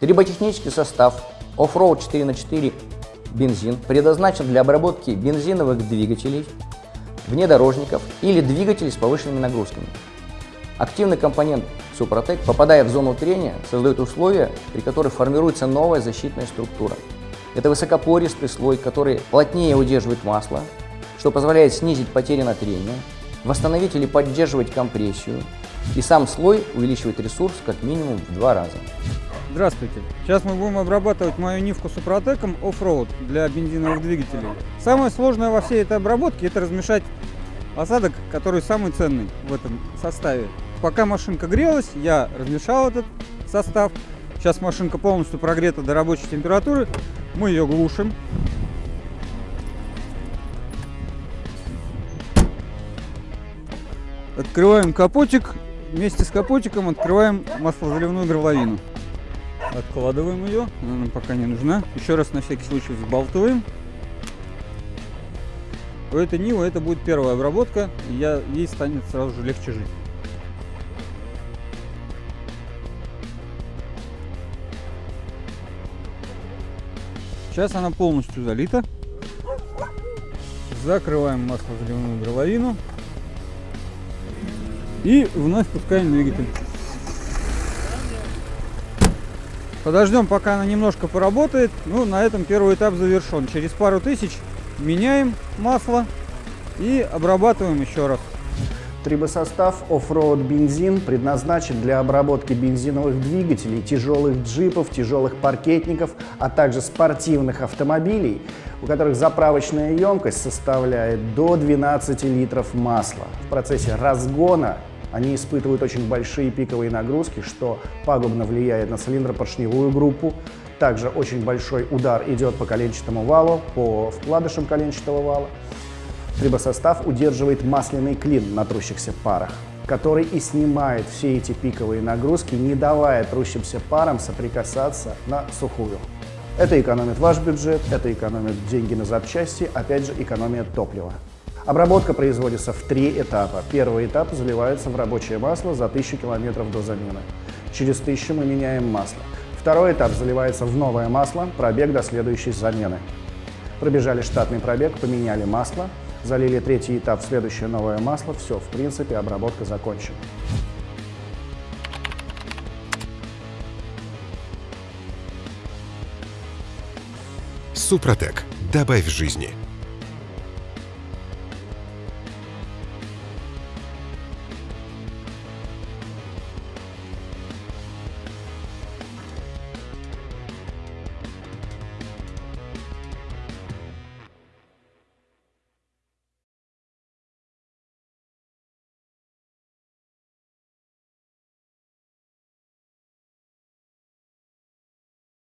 Триботехнический состав Offroad 4 на 4 бензин предназначен для обработки бензиновых двигателей, внедорожников или двигателей с повышенными нагрузками. Активный компонент Супротек, попадая в зону трения, создает условия, при которых формируется новая защитная структура. Это высокопористый слой, который плотнее удерживает масло, что позволяет снизить потери на трение, восстановить или поддерживать компрессию, и сам слой увеличивает ресурс как минимум в два раза. Здравствуйте! Сейчас мы будем обрабатывать мою Нивку Супротеком оффроуд для бензиновых двигателей. Самое сложное во всей этой обработке это размешать осадок, который самый ценный в этом составе. Пока машинка грелась, я размешал этот состав. Сейчас машинка полностью прогрета до рабочей температуры. Мы ее глушим. Открываем капотик. Вместе с капотиком открываем маслозаливную горловину. Откладываем ее, она нам пока не нужна. Еще раз на всякий случай взбалтываем. У этой Нивы это будет первая обработка, и я, ей станет сразу же легче жить. Сейчас она полностью залита. Закрываем маслозаливную горловину. И вновь пускаем двигатель. Подождем, пока она немножко поработает. Ну, на этом первый этап завершен. Через пару тысяч меняем масло и обрабатываем еще раз. Трибосостав Offroad бензин предназначен для обработки бензиновых двигателей, тяжелых джипов, тяжелых паркетников, а также спортивных автомобилей, у которых заправочная емкость составляет до 12 литров масла. В процессе разгона они испытывают очень большие пиковые нагрузки, что пагубно влияет на цилиндропоршневую группу. Также очень большой удар идет по коленчатому валу, по вкладышам коленчатого вала. Трибосостав удерживает масляный клин на трущихся парах, который и снимает все эти пиковые нагрузки, не давая трущимся парам соприкасаться на сухую. Это экономит ваш бюджет, это экономит деньги на запчасти, опять же экономия топлива. Обработка производится в три этапа. Первый этап заливается в рабочее масло за 1000 км до замены. Через 1000 мы меняем масло. Второй этап заливается в новое масло, пробег до следующей замены. Пробежали штатный пробег, поменяли масло, залили третий этап, следующее новое масло. Все, в принципе, обработка закончена. Супротек. Добавь жизни.